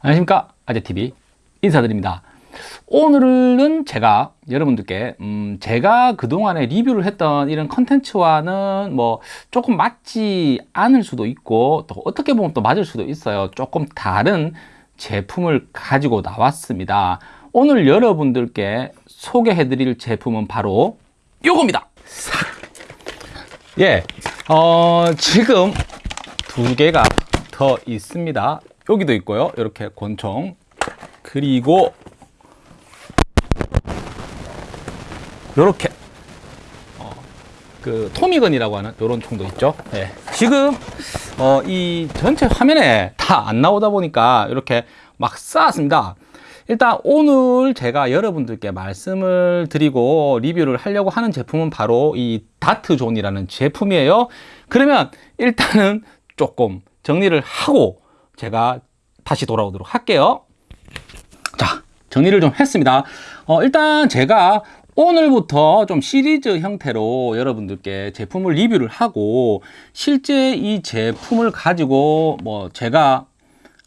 안녕하십니까? 아재TV 인사드립니다. 오늘은 제가 여러분들께 음 제가 그동안에 리뷰를 했던 이런 컨텐츠와는 뭐 조금 맞지 않을 수도 있고 또 어떻게 보면 또 맞을 수도 있어요. 조금 다른 제품을 가지고 나왔습니다. 오늘 여러분들께 소개해 드릴 제품은 바로 요겁니다. 예, 어, 지금 두 개가 더 있습니다 여기도 있고요. 이렇게 권총. 그리고 이렇게. 어, 그 토미건이라고 하는 이런 총도 있죠. 네. 지금 어, 이 전체 화면에 다 안 나오다 보니까 이렇게 막 쌓았습니다. 일단 오늘 제가 여러분들께 말씀을 드리고 리뷰를 하려고 하는 제품은 바로 이 다트존이라는 제품이에요. 그러면 일단은 조금 정리를 하고 제가 다시 돌아오도록 할게요. 자 정리를 좀 했습니다. 어, 일단 제가 오늘부터 좀 시리즈 형태로 여러분들께 제품을 리뷰를 하고 실제 이 제품을 가지고 뭐 제가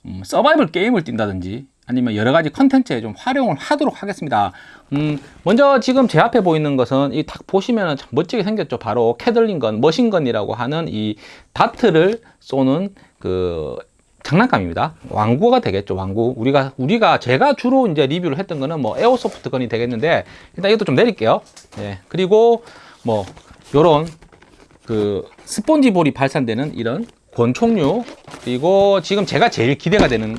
음, 서바이벌 게임을 뛴다든지 아니면 여러 가지 컨텐츠에 좀 활용을 하도록 하겠습니다. 음, 먼저 지금 제 앞에 보이는 것은 이 딱 보시면 참 멋지게 생겼죠. 바로 캐들링건 머신건이라고 하는 이 다트를 쏘는 그 장난감입니다. 완구가 되겠죠 완구. 우리가 우리가 제가 주로 이제 리뷰를 했던 거는 뭐 airsoft gun이 되겠는데 일단 이것도 좀 내릴게요. 네. 그리고 뭐 요런 그 스폰지 볼이 발사되는 이런 권총류 그리고 지금 제가 제일 기대가 되는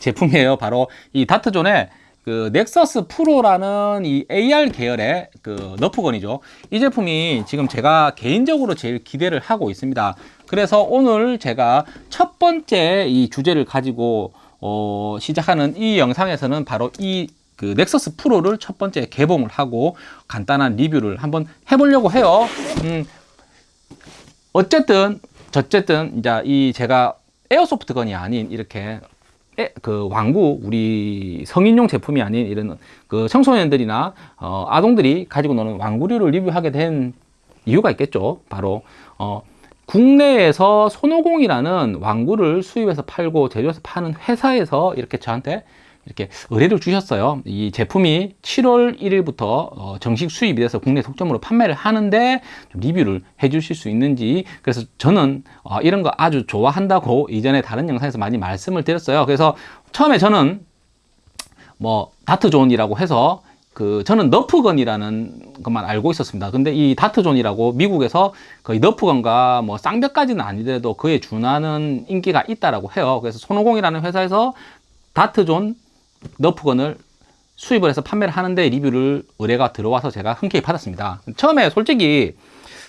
제품이에요. 바로 이 다트존의 그 넥서스 프로라는 이 AR 계열의 그 너프 gun이죠. 이 제품이 지금 제가 개인적으로 제일 기대를 하고 있습니다 그래서 오늘 제가 첫 번째 이 주제를 가지고 어, 시작하는 이 영상에서는 바로 이 그 넥서스 프로를 첫 번째 개봉을 하고 간단한 리뷰를 한번 해보려고 해요. 음, 어쨌든 어쨌든 이제 이 제가 에어소프트 건이 아닌 이렇게 에, 그 왕구 우리 성인용 제품이 아닌 이런 그 청소년들이나 어, 아동들이 가지고 노는 왕구류를 리뷰하게 된 이유가 있겠죠. 바로 어, 국내에서 손오공이라는 왕구를 수입해서 팔고 제조해서 파는 회사에서 이렇게 저한테 이렇게 의뢰를 주셨어요. 이 제품이 7월 1일부터 어, 정식 수입이 돼서 국내 독점으로 판매를 하는데 리뷰를 해 주실 수 있는지. 그래서 저는 어, 이런 거 아주 좋아한다고 이전에 다른 영상에서 많이 말씀을 드렸어요. 그래서 처음에 저는 뭐 다트존이라고 해서 그 저는 너프건이라는 것만 알고 있었습니다. 근데 이 다트존이라고 미국에서 거의 너프건과 뭐 쌍벽까지는 아니더라도 그에 준하는 인기가 있다라고 해요. 그래서 손오공이라는 회사에서 다트존 너프건을 수입을 해서 판매를 하는데 리뷰를 의뢰가 들어와서 제가 흔쾌히 받았습니다. 처음에 솔직히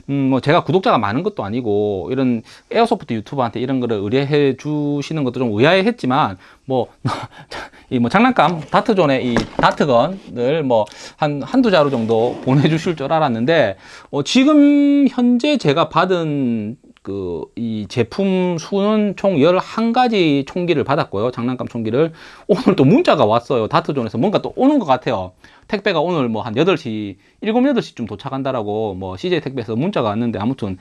음, 뭐 제가 구독자가 많은 것도 아니고 이런 에어소프트 유튜버한테 이런 거를 의뢰해 주시는 것도 좀 의아해 했지만 뭐 이 뭐 장난감 다트존의 이 다트건을 뭐 한 한두 자루 정도 보내주실 줄 알았는데 어, 지금 현재 제가 받은 그 이 제품 수는 총 11가지 총기를 받았고요. 장난감 총기를. 오늘 또 문자가 왔어요. 다트존에서 뭔가 또 오는 것 같아요. 택배가 오늘 뭐 한 8시 7, 8시쯤 도착한다라고 뭐 CJ 택배에서 문자가 왔는데 아무튼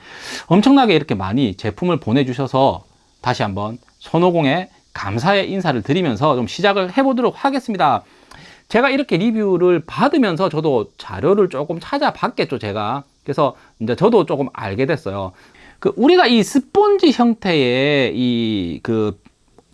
엄청나게 이렇게 많이 제품을 보내주셔서 다시 한번 선호공에 감사의 인사를 드리면서 좀 시작을 해보도록 하겠습니다. 제가 이렇게 리뷰를 받으면서 저도 자료를 조금 찾아봤겠죠 제가. 그래서 이제 저도 조금 알게 됐어요 그 우리가 이 스폰지 형태의 이 그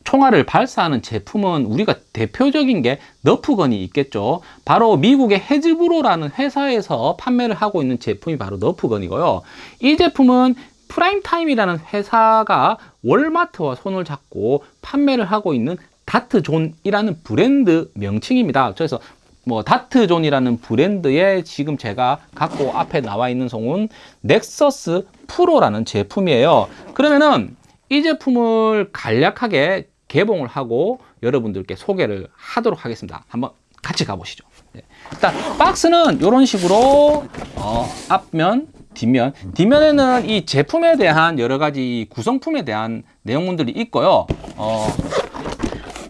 총알을 발사하는 제품은 우리가 대표적인 게 너프건이 있겠죠. 바로 미국의 헤즈브로라는 회사에서 판매를 하고 있는 제품이 바로 너프건이고요. 이 제품은 프라임타임이라는 회사가 월마트와 손을 잡고 판매를 하고 있는 다트존이라는 브랜드 명칭입니다. 그래서 뭐 다트존이라는 브랜드에 지금 제가 갖고 앞에 나와 있는 총은 넥서스 프로라는 제품이에요. 그러면은 이 제품을 간략하게 개봉을 하고 여러분들께 소개를 하도록 하겠습니다. 한번 같이 가보시죠. 네. 일단 박스는 이런 식으로 어, 앞면 뒷면. 뒷면에는 이 제품에 대한 여러 가지 구성품에 대한 내용물들이 있고요. 어,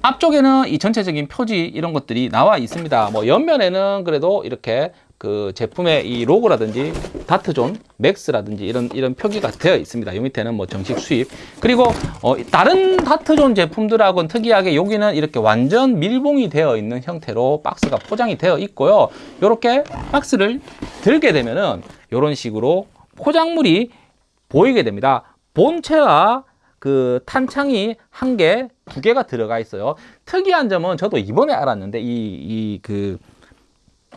앞쪽에는 이 전체적인 표지 이런 것들이 나와 있습니다 뭐 옆면에는 그래도 이렇게 그 제품의 이 로고라든지 다트존 맥스라든지 이런 이런 표기가 되어 있습니다. 요 밑에는 뭐 정식 수입 그리고 어, 다른 다트존 제품들하고는 특이하게 여기는 이렇게 완전 밀봉이 되어 있는 형태로 박스가 포장이 되어 있고요. 이렇게 박스를 들게 되면은 이런 식으로 포장물이 보이게 됩니다. 본체와 그 탄창이 한 개, 두 개가 들어가 있어요. 특이한 점은 저도 이번에 알았는데 이그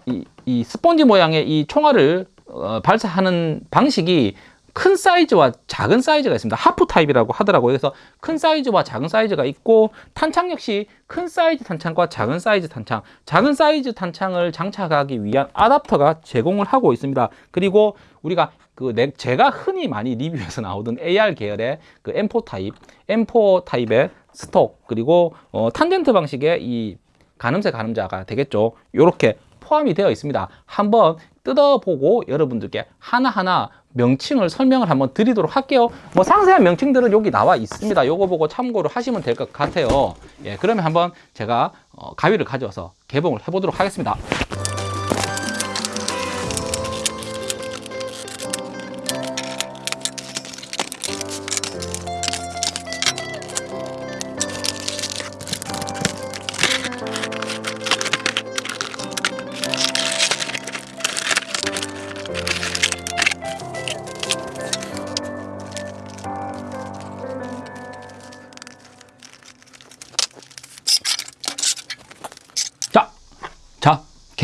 이, 이 스펀지 모양의 이 총알을 어, 발사하는 방식이 큰 사이즈와 작은 사이즈가 있습니다. half 타입이라고 하더라고요. 그래서 큰 사이즈와 작은 사이즈가 있고 탄창 역시 큰 사이즈 탄창과 작은 사이즈 탄창, 작은 사이즈 탄창을 장착하기 위한 아답터가 제공을 하고 있습니다. 그리고 우리가 그 내- 제가 흔히 많이 리뷰에서 나오던 AR 계열의 그 M4 타입, M4 타입의 스톡 그리고 어, 탄젠트 방식의 이 가늠쇠 가늠자가 되겠죠. 이렇게 포함이 되어 있습니다. 한번 뜯어보고 여러분들께 하나하나 명칭을 설명을 한번 드리도록 할게요. 뭐 상세한 명칭들은 여기 나와 있습니다. 요거 보고 참고를 하시면 될 것 같아요. 예, 그러면 한번 제가 어, 가위를 가져와서 개봉을 해보도록 하겠습니다.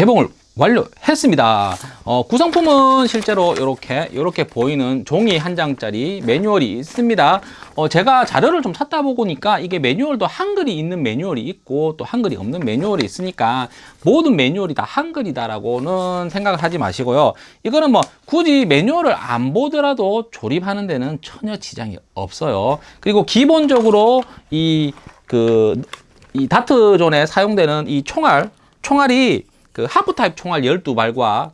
개봉을 완료했습니다. 어, 구성품은 실제로 이렇게 이렇게 보이는 종이 한 장짜리 매뉴얼이 있습니다. 어, 제가 자료를 좀 찾다 보니까 이게 매뉴얼도 한글이 있는 매뉴얼이 있고 또 한글이 없는 매뉴얼이 있으니까 모든 매뉴얼이 다 한글이다 라고는 생각을 하지 마시고요. 이거는 뭐 굳이 매뉴얼을 안 보더라도 조립하는 데는 전혀 지장이 없어요. 그리고 기본적으로 이 그이 다트존에 사용되는 이 총알, 총알이 그 하프 타입 총알 12발과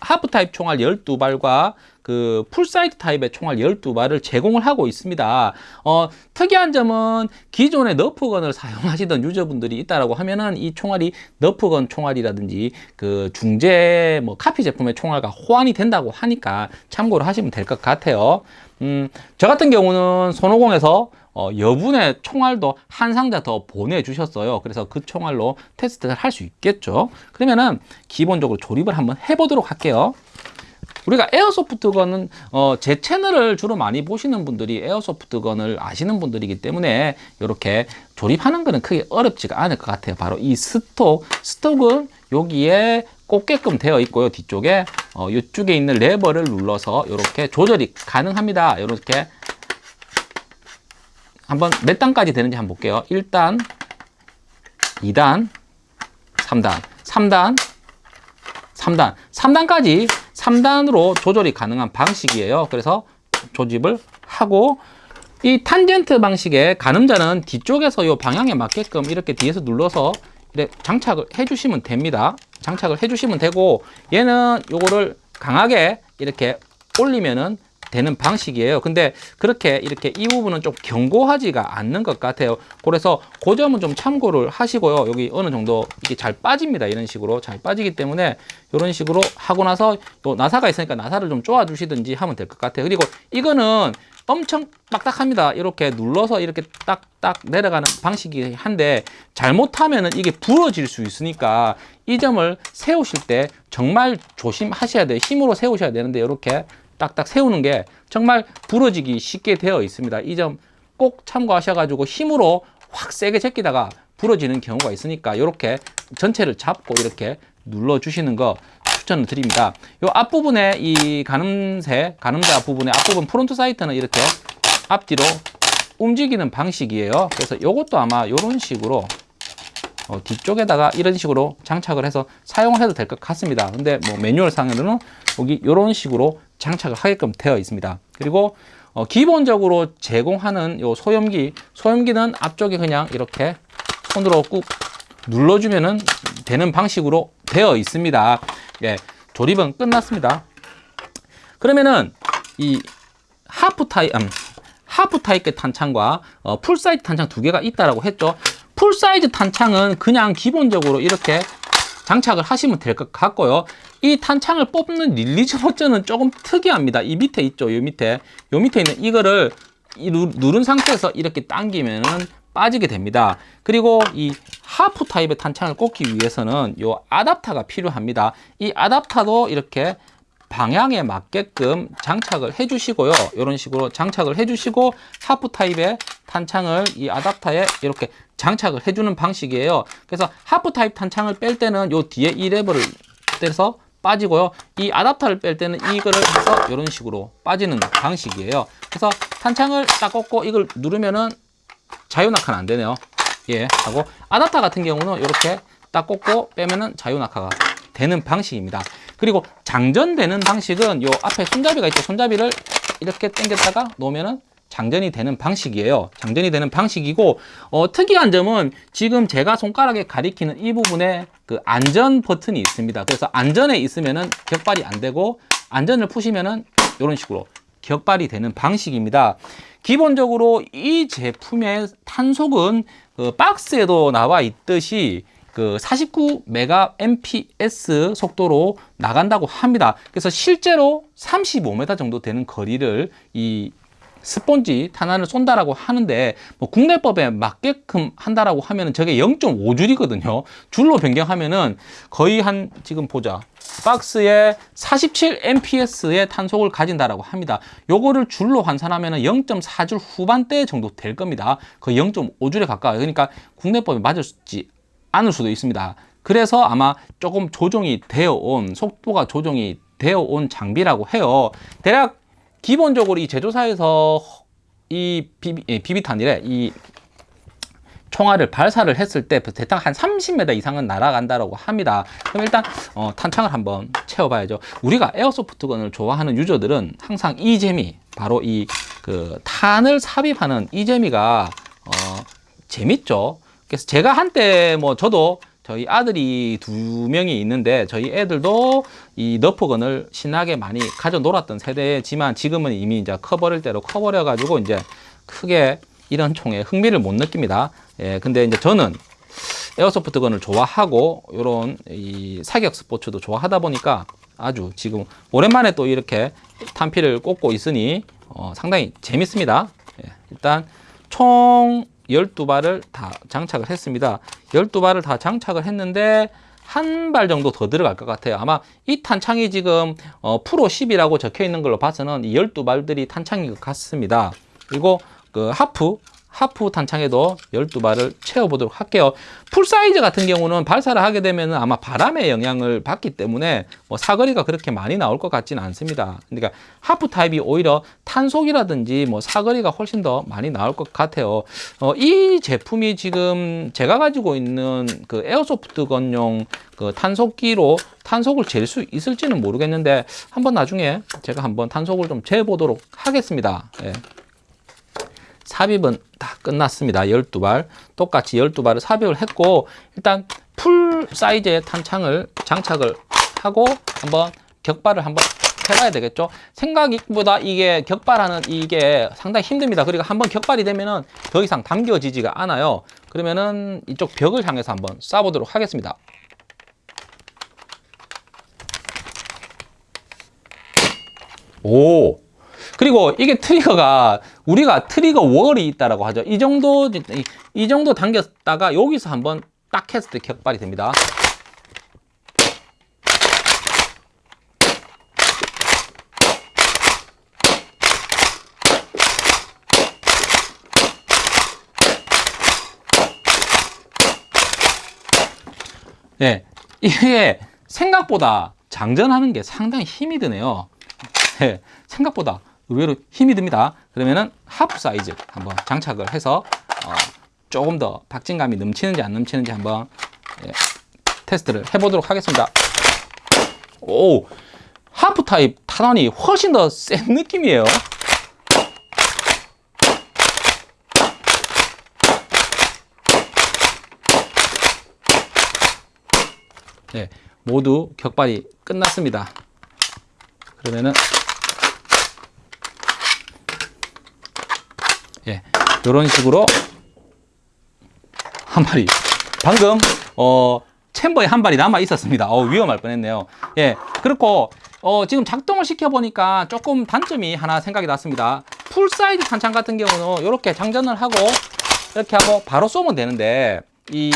하프 타입 총알 12발과 그 full 사이즈 타입의 총알 12발을 제공을 하고 있습니다. 어, 특이한 점은 기존의 너프 gun을 사용하시던 user분들이 있다라고 하면은 이 총알이 너프 gun 총알이라든지 그 중재 뭐 카피 제품의 총알과 호환이 된다고 하니까 참고를 하시면 될 것 같아요. 음, 저 같은 경우는 손오공에서 어, 여분의 총알도 한 상자 더 보내주셨어요. 그래서 그 총알로 테스트를 할 수 있겠죠. 그러면은 기본적으로 조립을 한번 해보도록 할게요. 우리가 에어소프트건은 어, 제 채널을 주로 많이 보시는 분들이 에어소프트건을 아시는 분들이기 때문에 이렇게 조립하는 거는 크게 어렵지가 않을 것 같아요. 바로 이 스톡, 스톡은 여기에 꽂게끔 되어 있고요. 뒤쪽에 어, 이쪽에 있는 레버를 눌러서 이렇게 조절이 가능합니다. 이렇게 한번 몇 단까지 되는지 한번 볼게요. 1단, 2단, 3단, 3단, 3단, 3단까지 3단으로 조절이 가능한 방식이에요. 그래서 조집을 하고 이 탄젠트 방식의 가늠자는 뒤쪽에서 이 방향에 맞게끔 이렇게 뒤에서 눌러서 장착을 해주시면 됩니다. 장착을 해주시면 되고 얘는 요거를 강하게 이렇게 올리면은 되는 방식이에요. 근데 그렇게 이렇게 이 부분은 좀 견고하지가 않는 것 같아요. 그래서 그 점은 좀 참고를 하시고요. 여기 어느 정도 이게 잘 빠집니다. 이런 식으로 잘 빠지기 때문에 이런 식으로 하고 나서 또 나사가 있으니까 나사를 좀 쪼아 주시든지 하면 될 것 같아요. 그리고 이거는 엄청 빡딱합니다. 이렇게 눌러서 이렇게 딱딱 내려가는 방식이 한데 잘못하면은 이게 부러질 수 있으니까 이 점을 세우실 때 정말 조심하셔야 돼요. 힘으로 세우셔야 되는데 이렇게 딱딱 세우는 게 정말 부러지기 쉽게 되어 있습니다. 이 점 꼭 참고하셔가지고 힘으로 확 세게 제끼다가 부러지는 경우가 있으니까 이렇게 전체를 잡고 이렇게 눌러주시는 거 추천을 드립니다. 이 앞부분에 이 가늠쇠, 가늠자 부분의 앞부분 front sight는 이렇게 앞뒤로 움직이는 방식이에요. 그래서 이것도 아마 이런 식으로 어, 뒤쪽에다가 이런 식으로 장착을 해서 사용을 해도 될 것 같습니다. 근데 뭐 매뉴얼 상에는 여기 이런 식으로 장착을 하게끔 되어 있습니다. 그리고 어, 기본적으로 제공하는 요 소염기, 소염기는 앞쪽에 그냥 이렇게 손으로 꾹 눌러주면은 되는 방식으로 되어 있습니다. 예, 조립은 끝났습니다. 그러면은 이 하프 타입, 음, 하프 타입의 탄창과 어, full 사이즈 탄창 두 개가 있다라고 했죠. full 사이즈 탄창은 그냥 기본적으로 이렇게 장착을 하시면 될 것 같고요. 이 탄창을 뽑는 release 버튼은 조금 특이합니다. 이 밑에 있죠. 이 밑에. 이 밑에 있는 이거를 이 누- 누른 상태에서 이렇게 당기면은 빠지게 됩니다. 그리고 이 half 타입의 탄창을 꽂기 위해서는 이 아답터가 필요합니다. 이 아답터도 이렇게 방향에 맞게끔 장착을 해 주시고요. 이런 식으로 장착을 해 주시고 half 타입의 탄창을 이 아답터에 이렇게 장착을 해주는 방식이에요. 그래서 half 타입 탄창을 뺄 때는 요 뒤에 이 레버를 떼서 빠지고요. 이 아답터를 뺄 때는 이거를 해서 이런 식으로 빠지는 방식이에요. 그래서 탄창을 딱 꽂고 이걸 누르면은 자유낙하는 안 되네요. 예, 하고 아답터 같은 경우는 이렇게 딱 꽂고 빼면은 자유낙하가 되는 방식입니다. 그리고 장전되는 방식은 요 앞에 손잡이가 있죠. 손잡이를 이렇게 당겼다가 놓으면은 장전이 되는 방식이에요. 장전이 되는 방식이고 어, 특이한 점은 지금 제가 손가락에 가리키는 이 부분에 그 안전 버튼이 있습니다. 그래서 안전에 있으면은 격발이 안 되고 안전을 푸시면은 이런 식으로 격발이 되는 방식입니다. 기본적으로 이 제품의 탄속은 그 박스에도 나와 있듯이 그 49메가 MPS 속도로 나간다고 합니다. 그래서 실제로 35m 정도 되는 거리를 이 스폰지 탄환을 쏜다라고 하는데 뭐 국내법에 맞게끔 한다라고 하면은 저게 0.5줄이거든요. 줄로 변경하면은 거의 한 지금 보자. 박스에 47 MPS의 탄속을 가진다라고 합니다. 요거를 줄로 환산하면은 0.4줄 후반대 정도 될 겁니다. 거의 0.5줄에 가까워요. 그러니까 국내법에 맞을지 않을 수도 있습니다. 그래서 아마 조금 조정이 되어 온 속도가 조정이 되어 온 장비라고 해요. 대략 기본적으로 이 제조사에서 이 비비, 예, 비비탄이래 이 총알을 발사를 했을 때 대략 한 30m 이상은 날아간다고 합니다. 그럼 일단 어, 탄창을 한번 채워봐야죠. 우리가 에어소프트건을 좋아하는 유저들은 항상 이 재미, 바로 이 그 탄을 삽입하는 이 재미가 어, 재밌죠. 그래서 제가 한때 뭐 저도 저희 아들이 두 명이 있는데 저희 애들도 이 너프건을 신나게 많이 가져 놀았던 세대지만 지금은 이미 이제 커버릴 대로 커버려 가지고 이제 크게 이런 총에 흥미를 못 느낍니다. 예, 근데 이제 저는 에어소프트건을 좋아하고 이런 이 사격 스포츠도 좋아하다 보니까 아주 지금 오랜만에 또 이렇게 탄피를 꽂고 있으니 어, 상당히 재밌습니다. 예, 일단 총 12발을 다 장착을 했습니다. 12발을 다 장착을 했는데 한 발 정도 더 들어갈 것 같아요. 아마 이 탄창이 지금 어, 프로 10이라고 적혀 있는 걸로 봐서는 이 12발들이 탄창인 것 같습니다. 그리고 그 하프 하프 탄창에도 12발을 채워보도록 할게요. full 사이즈 같은 경우는 발사를 하게 되면 아마 바람의 영향을 받기 때문에 뭐 사거리가 그렇게 많이 나올 것 같지는 않습니다. 그러니까 half 타입이 오히려 탄속이라든지 뭐 사거리가 훨씬 더 많이 나올 것 같아요. 어, 이 제품이 지금 제가 가지고 있는 그 airsoft gun용 그 탄속기로 탄속을 잴 수 있을지는 모르겠는데 한번 나중에 제가 한번 탄속을 좀 재보도록 하겠습니다. 예. 삽입은 다 끝났습니다. 12발. 똑같이 12발을 삽입을 했고 일단 풀 사이즈의 탄창을 장착을 하고 한번 격발을 한번 해봐야 되겠죠. 생각보다 이게 격발하는 이게 상당히 힘듭니다. 그리고 한번 격발이 되면은 더 이상 당겨지지가 않아요. 그러면은 이쪽 벽을 향해서 한번 쏴보도록 하겠습니다. 오! 그리고 이게 트리거가 우리가 트리거 월이 있다라고 하죠. 이 정도 이, 이 정도 당겼다가 여기서 한번 딱 했을 때 격발이 됩니다. 네, 이게 생각보다 장전하는 게 상당히 힘이 드네요. 네, 생각보다 의외로 힘이 듭니다. 그러면은 half 사이즈 한번 장착을 해서 어, 조금 더 박진감이 넘치는지 안 넘치는지 한번 예, 테스트를 해보도록 하겠습니다. 오, half 타입 탄환이 훨씬 더 센 느낌이에요. 네, 모두 격발이 끝났습니다. 그러면은 예, 이런 식으로 한 마리. 방금 어 챔버에 한 발이 남아 있었습니다. 어, 위험할 뻔했네요. 예, 그렇고 어, 지금 작동을 시켜 보니까 조금 단점이 하나 생각이 났습니다. 풀 사이즈 탄창 같은 경우는 이렇게 장전을 하고 이렇게 하고 바로 쏘면 되는데 이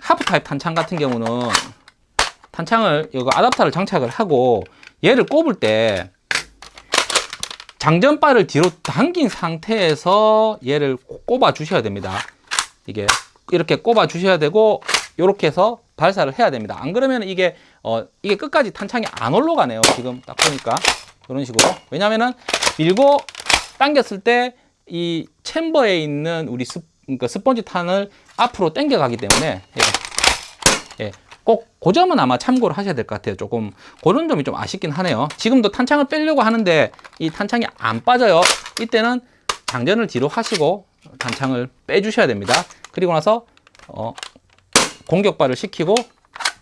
하프 타입 탄창 같은 경우는 탄창을 이거 아답터를 장착을 하고 얘를 꼽을 때 장전바를 뒤로 당긴 상태에서 얘를 꼽아 주셔야 됩니다. 이게 이렇게 꼽아 주셔야 되고 이렇게 해서 발사를 해야 됩니다. 안 그러면 이게 어 이게 끝까지 탄창이 안 올라가네요. 지금 딱 보니까 이런 식으로 왜냐면은 밀고 당겼을 때 이 챔버에 있는 우리 스, 그러니까 스펀지 탄을 앞으로 당겨 가기 때문에 예. 예. 꼭그 점은 아마 참고를 하셔야 될 것 같아요. 조금 그런 점이 좀 아쉽긴 하네요. 지금도 탄창을 빼려고 하는데 이 탄창이 안 빠져요. 이때는 장전을 뒤로 하시고 탄창을 빼주셔야 됩니다. 그리고 나서 어, 공격발을 시키고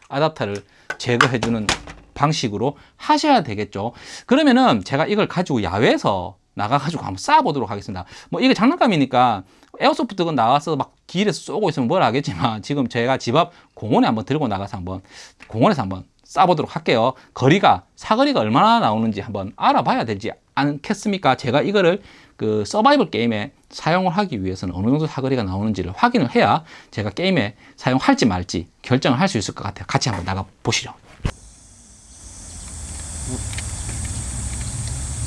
아답터를 제거해주는 방식으로 하셔야 되겠죠. 그러면은 제가 이걸 가지고 야외에서 나가가지고 한번 쏴보도록 하겠습니다. 뭐 이게 장난감이니까 에어소프트건 나와서 막 길에서 쏘고 있으면 뭘 하겠지만 지금 제가 집 앞 공원에 한번 들고 나가서 한번 공원에서 한번 쏴보도록 할게요. 거리가 사거리가 얼마나 나오는지 한번 알아봐야 되지 않겠습니까? 제가 이거를 그 서바이벌 게임에 사용을 하기 위해서는 어느 정도 사거리가 나오는지를 확인을 해야 제가 게임에 사용할지 말지 결정을 할 수 있을 것 같아요. 같이 한번 나가 보시죠.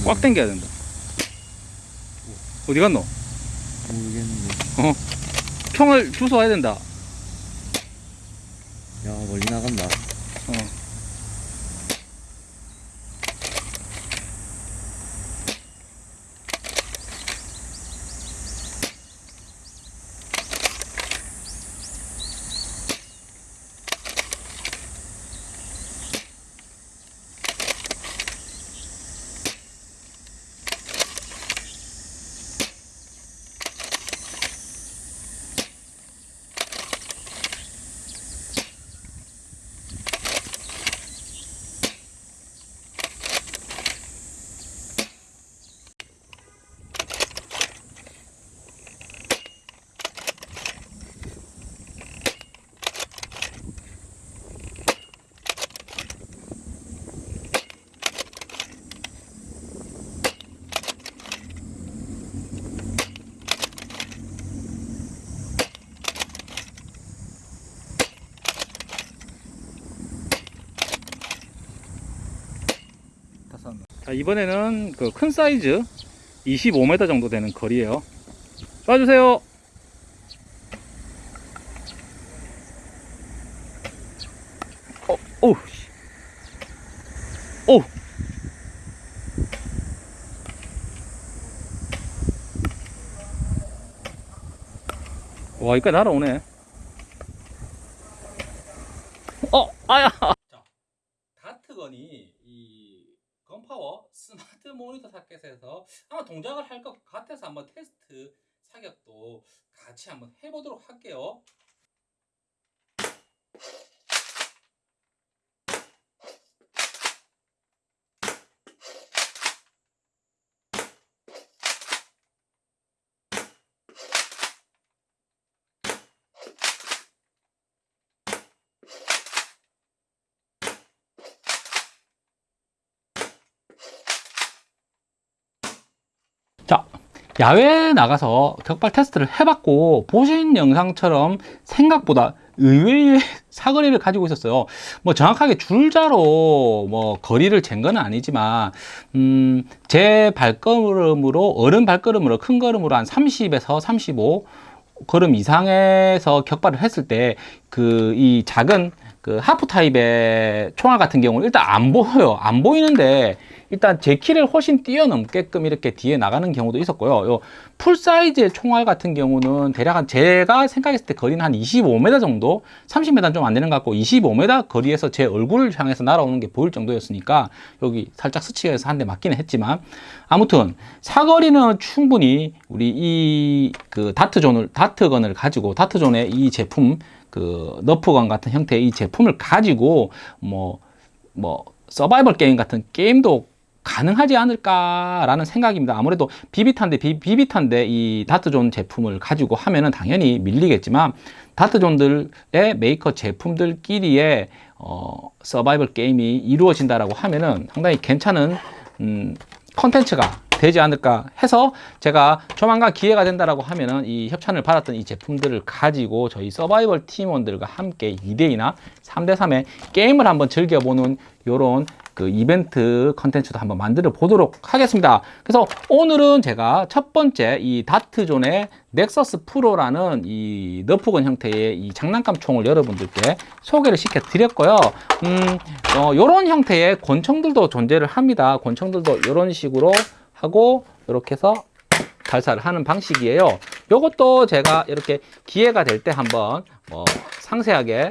꽉 당겨야 된다. 어디 갔노? 모르겠네. 어? 총을 주워야 된다. 야 멀리 나간다. 자, 이번에는 그 큰 사이즈 25m 정도 되는 거리예요. 쏴주세요. 어, 오, 씨. 오. 와, 이까 날아오네. 어, 아야. 자, 다트건이 이 건파워 스마트 모니터 타켓에서 아마 동작을 할 것 같아서 한번 테스트 사격도 같이 한번 해보도록 할게요. 자, 야외에 나가서 격발 테스트를 해봤고 보신 영상처럼 생각보다 의외의 사거리를 가지고 있었어요. 뭐 정확하게 줄자로 뭐 거리를 잰 건 아니지만 음, 제 발걸음으로 어른 발걸음으로 큰 걸음으로 한 30에서 35 걸음 이상에서 격발을 했을 때 그 이 작은 그 하프 타입의 총알 같은 경우는 일단 안 보여요. 안 보이는데 일단 제 키를 훨씬 뛰어넘게끔 이렇게 뒤에 나가는 경우도 있었고요. 요 full 사이즈의 총알 같은 경우는 대략 한 제가 생각했을 때 거리는 한 25m 정도, 30m는 좀안 되는 것 같고 25m 거리에서 제 얼굴을 향해서 날아오는 게 보일 정도였으니까 여기 살짝 스치해서 한 대 맞기는 했지만 아무튼 사거리는 충분히 우리 이 그 다트존을 다트 gun을 가지고 다트존의 이 제품 그 너프 gun 같은 형태의 이 제품을 가지고 뭐뭐 서바이벌 게임 같은 게임도 가능하지 않을까라는 생각입니다. 아무래도 비비탄데 비, 비비탄데 이 다트존 제품을 가지고 하면은 당연히 밀리겠지만 다트존들의 메이커 제품들끼리의 어, 서바이벌 게임이 이루어진다라고 하면은 상당히 괜찮은 음, 컨텐츠가 되지 않을까 해서 제가 조만간 기회가 된다라고 하면은 이 협찬을 받았던 이 제품들을 가지고 저희 서바이벌 팀원들과 함께 2대2나 3대3의 게임을 한번 즐겨보는 요런 그 이벤트 컨텐츠도 한번 만들어 보도록 하겠습니다. 그래서 오늘은 제가 첫 번째 이 다트존의 넥서스 프로라는 이 너프건 형태의 이 장난감 총을 여러분들께 소개를 시켜 드렸고요. 음, 어, 요런 형태의 권총들도 존재를 합니다. 권총들도 이런 식으로 하고 이렇게 해서 발사를 하는 방식이에요. 요것도 제가 이렇게 기회가 될 때 한번 뭐 상세하게 어,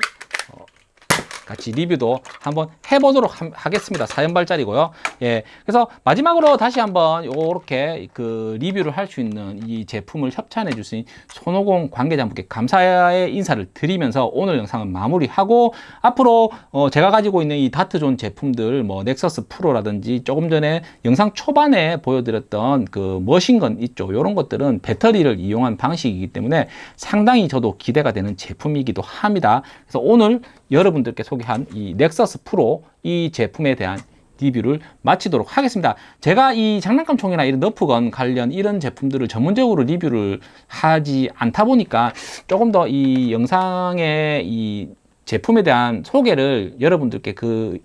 같이 리뷰도 한번 해보도록 함- 하겠습니다. 사연발짜리고요. 예. 그래서 마지막으로 다시 한번 요렇게 그 리뷰를 할 수 있는 이 제품을 협찬해 주신 손오공 관계자분께 감사의 인사를 드리면서 오늘 영상은 마무리하고 앞으로 어 제가 가지고 있는 이 다트존 제품들 뭐 넥서스 프로라든지 조금 전에 영상 초반에 보여드렸던 그 머신건 있죠. 요런 것들은 배터리를 이용한 방식이기 때문에 상당히 저도 기대가 되는 제품이기도 합니다. 그래서 오늘 여러분들께 소개한 이 넥서스 프로 이 제품에 대한 리뷰를 마치도록 하겠습니다. 제가 이 장난감 총이나 이런 너프건 관련 이런 제품들을 전문적으로 리뷰를 하지 않다 보니까 조금 더 이 영상의 이 제품에 대한 소개를 여러분들께 그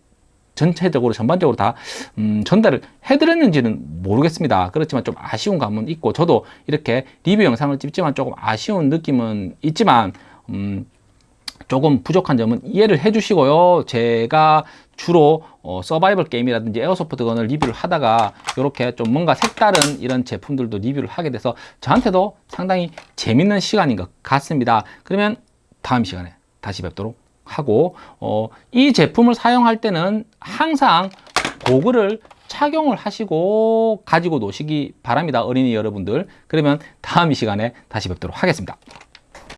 전체적으로 전반적으로 다 음, 전달을 해드렸는지는 모르겠습니다. 그렇지만 좀 아쉬운 감은 있고 저도 이렇게 리뷰 영상을 찍지만 조금 아쉬운 느낌은 있지만 음, 조금 부족한 점은 이해를 해 주시고요. 제가 주로 어, 서바이벌 게임이라든지 에어소프트건을 리뷰를 하다가 이렇게 좀 뭔가 색다른 이런 제품들도 리뷰를 하게 돼서 저한테도 상당히 재밌는 시간인 것 같습니다. 그러면 다음 시간에 다시 뵙도록 하고 어, 이 제품을 사용할 때는 항상 고글을 착용을 하시고 가지고 노시기 바랍니다. 어린이 여러분들. 그러면 다음 이 시간에 다시 뵙도록 하겠습니다.